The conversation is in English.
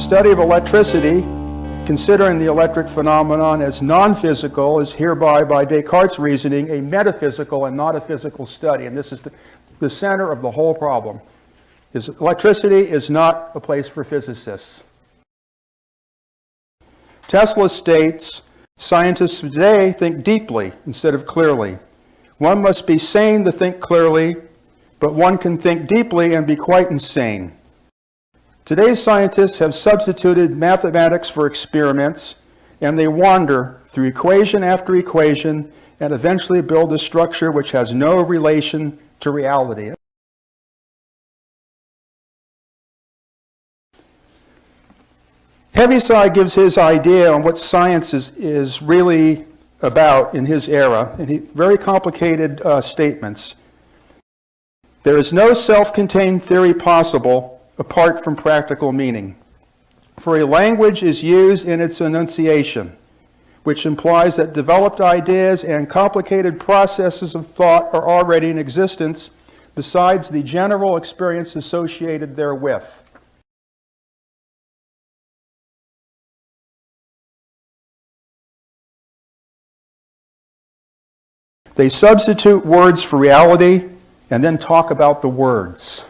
study of electricity, considering the electric phenomenon as non-physical, is hereby, by Descartes' reasoning, a metaphysical and not a physical study. And this is the, the center of the whole problem. Is electricity is not a place for physicists. Tesla states, scientists today think deeply instead of clearly. One must be sane to think clearly, but one can think deeply and be quite insane. Today's scientists have substituted mathematics for experiments, and they wander through equation after equation and eventually build a structure which has no relation to reality. Heaviside gives his idea on what science is, is really about in his era, and he, very complicated uh, statements. There is no self-contained theory possible apart from practical meaning. For a language is used in its enunciation, which implies that developed ideas and complicated processes of thought are already in existence besides the general experience associated therewith. They substitute words for reality and then talk about the words.